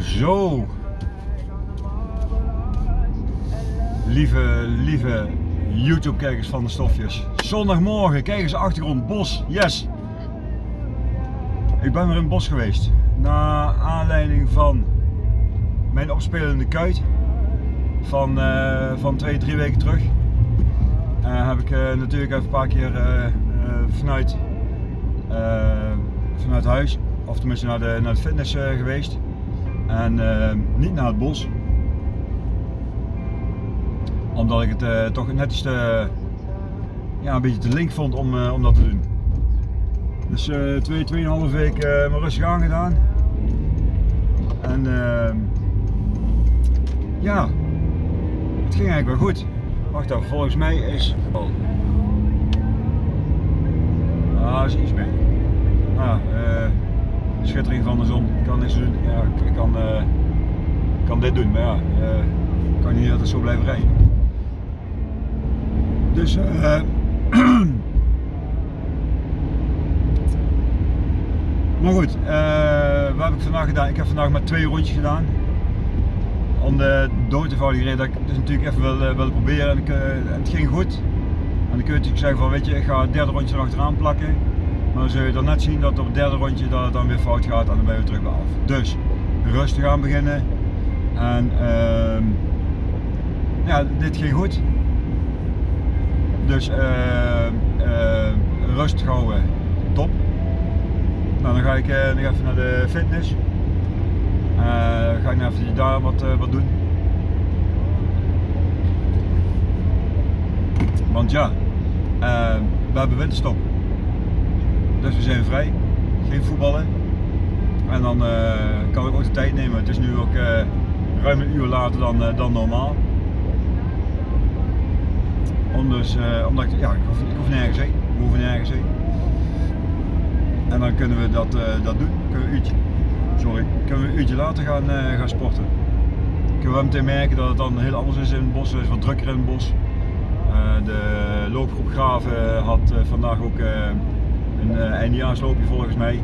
Zo. Lieve, lieve YouTube-kijkers van de stofjes. Zondagmorgen, kijk eens achtergrond, bos, yes. Ik ben weer in het bos geweest. Na aanleiding van mijn opspelende kuit van, uh, van twee, drie weken terug. Uh, heb ik uh, natuurlijk even een paar keer vanuit, vanuit huis, of tenminste naar de, naar de fitness geweest. En niet naar het bos omdat ik het uh, toch net iets te, ja, een beetje te link vond om, uh, om dat te doen. Dus uh, twee, tweeënhalve week mijn rustig aangedaan. En ehm, ja, het ging eigenlijk wel goed. Wacht even, volgens mij is... Oh. Ah, is iets meer. Ah, schittering van de zon, kan doen. Ja, ik kan, kan dit doen, maar ja, ik kan niet altijd zo blijven rijden. Dus uh, maar goed, uh, wat heb ik vandaag gedaan? Ik heb vandaag maar twee rondjes gedaan. Om de dood eenvoudige reden dat ik dus natuurlijk even wil, uh, proberen en, het ging goed. En dan kun je natuurlijk zeggen van weet je, ik ga het derde rondje erachteraan plakken. Maar dan zul je dan net zien dat op het derde rondje dat het dan weer fout gaat en dan ben je terug bij af. Dus rustig aan beginnen. En ehm, ja, dit ging goed. Dus uh, uh, rustig houden, top. Nou, dan ga ik uh, nog even naar de fitness. ga ik nog even daar wat, wat doen. Want ja, we hebben winterstop. Dus we zijn vrij, geen voetballen. En dan kan ik ook de tijd nemen. Het is nu ook ruim een uur later dan, dan normaal. Om dus, omdat ik, ja, ik hoef, ik hoef nergens heen. We nergens heen. En dan kunnen we dat, dat doen. Kunnen we uurtje, sorry, kunnen we een uurtje later gaan, gaan sporten. Kunnen we meteen merken dat het dan heel anders is in het bos. Het is wat drukker in het bos. de loopgroep Graven had vandaag ook een eindejaarsloopje volgens mij.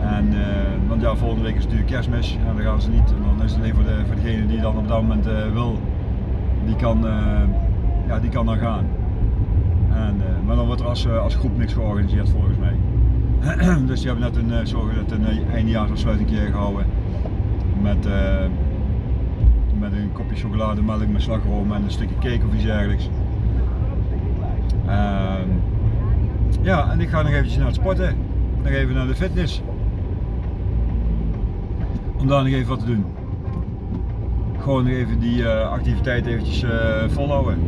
En, want ja, volgende week is natuurlijk kerstmis en dan gaan ze niet. En dan is het alleen voor, de, voor degene die dan op dat moment wil, die kan ja, die kan dan gaan. En, uh, maar dan wordt er als, uh, als groep niks georganiseerd volgens mij. dus die hebben net een, uh, zorgen dat een gehouden. Met, met een kopje chocolade, melk met slagroom en een stukje cake of iets dergelijks. Ja, en ik ga nog eventjes naar het sporten. Nog even naar de fitness. Om daar nog even wat te doen. Gewoon nog even die activiteit eventjes volhouden.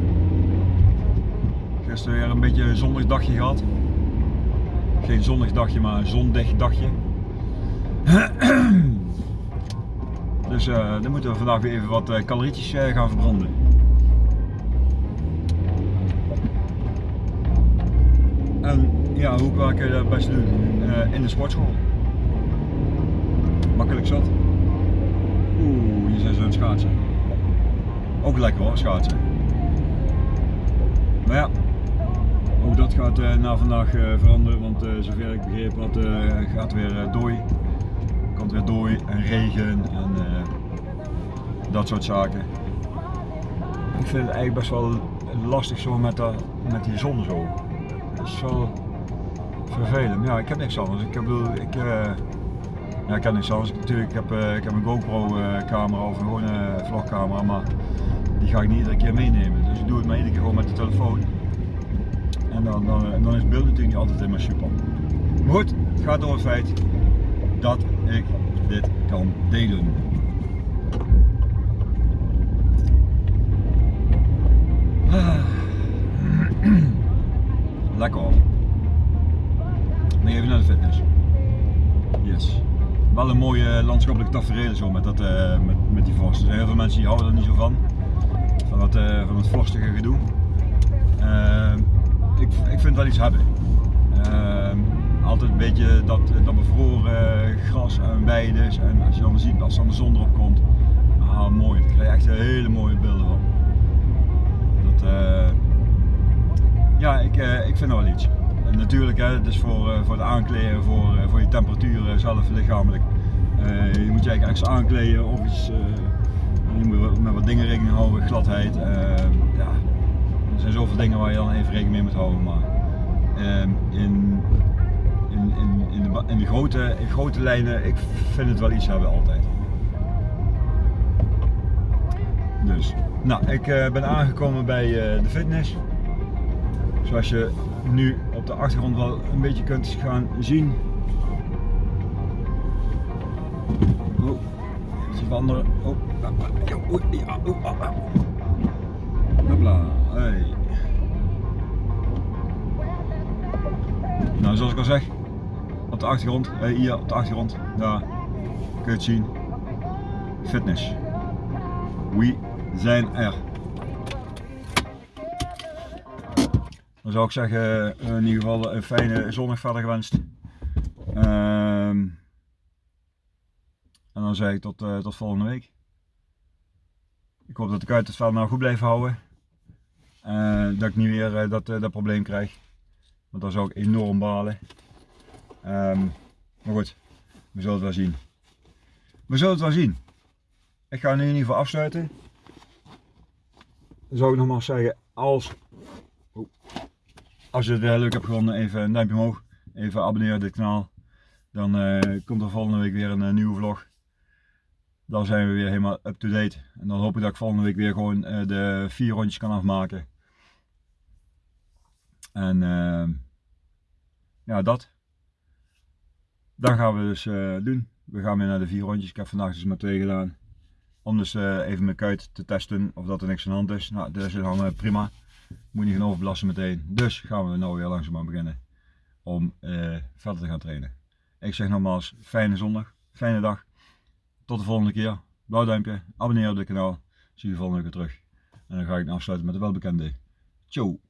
Gisteren weer een beetje een zonnig dagje gehad. Geen zonnig dagje, maar een zondig dagje. dus uh, dan moeten we vandaag weer even wat uh, calorietjes uh, gaan verbranden. En ja, hoe kan ik dat het best doen? in de sportschool. Makkelijk zat. Oeh, hier zijn ze schaatsen. Ook lekker hoor, schaatsen. Maar ja, ook dat gaat uh, na vandaag uh, veranderen, want zover ik begrepen had, gaat weer dooi. Komt weer dooi en regen en dat soort zaken. Ik vind het eigenlijk best wel lastig zo met, de, met die zon zo. Is wel vervelend. Ja, ik heb niks anders. Ik, heb, ik, ja, ik heb niks anders. Natuurlijk, ik heb, ik heb een GoPro camera of een vlogcamera, maar die ga ik niet iedere keer meenemen. Dus ik doe het maar iedere keer gewoon met de telefoon. En dan, dan, dan is het beeld natuurlijk niet altijd helemaal super. Maar goed, het gaat om het feit dat ik dit kan delen. Lekker. Maar even naar de fitness. Yes. Wel een mooie landschappelijke tafereel zo met, dat, uh, met, met die vorst. Zijn heel veel mensen die houden er niet zo van. Van, dat, uh, van het vorstige gedoe. Ik, ik vind wel iets hebben. Altijd een beetje dat, dat bevroren gras en weiden. En als je dan ziet, als dan de zon erop komt, ah mooi. Daar krijg je echt hele mooie beelden van. Dat, ja, ik, uh, ik vind wel iets. En natuurlijk, hè, is voor, uh, voor het aankleden, voor, voor je temperatuur zelf lichamelijk. Eh, je moet je eigenlijk extra aankleden of iets. eh, je moet met wat dingen rekening houden, gladheid. eh, ja. Er zijn zoveel dingen waar je dan even rekening mee moet houden. Maar ehm, in, in, in, in, de, in de grote, in grote lijnen, ik vind het wel iets hebben altijd. Dus, nou, ik eh, ben aangekomen bij eh, de fitness. Zoals je nu op de achtergrond wel een beetje kunt gaan zien. Oh, even veranderen. Oh, oh, ja, oh, hey. Nou, zoals ik al zeg, op de achtergrond, hier op de achtergrond, daar kun je het zien. Fitness. We zijn er. Dan zou ik zeggen, eh, in ieder geval een fijne zondag verder gewenst. Ehm, en dan zeg ik tot, eh, tot volgende week. Ik hoop dat ik uit het veld nou goed blijf houden. Eh, dat ik niet weer dat, dat probleem krijg. Want dan zou ik enorm balen. Ehm, maar goed, we zullen het wel zien. We zullen het wel zien. Ik ga nu in ieder geval afsluiten. Dan zou ik nogmaals zeggen, als, oh, als je het weer leuk hebt gevonden, even een duimpje omhoog. Even abonneren op dit kanaal. Dan eh, komt er volgende week weer een eh, nieuwe vlog. Dan zijn we weer helemaal up to date. En dan hoop ik dat ik volgende week weer gewoon eh, de vier rondjes kan afmaken. En ehm, ja, dat. Dan gaan we dus doen. We gaan weer naar de vier rondjes. Ik heb vandaag dus maar twee gedaan. Om dus even mijn kuit te testen of dat er niks aan de hand is. Nou, dat is eh, prima. Moet niet gaan overbelasten meteen. Dus gaan we nou weer langzaamaan beginnen om eh, verder te gaan trainen. Ik zeg nogmaals, fijne zondag, fijne dag. Tot de volgende keer. Blauw duimpje, abonneer op dit kanaal. Zie je volgende keer terug. En dan ga ik afsluiten met de welbekende. Ciao.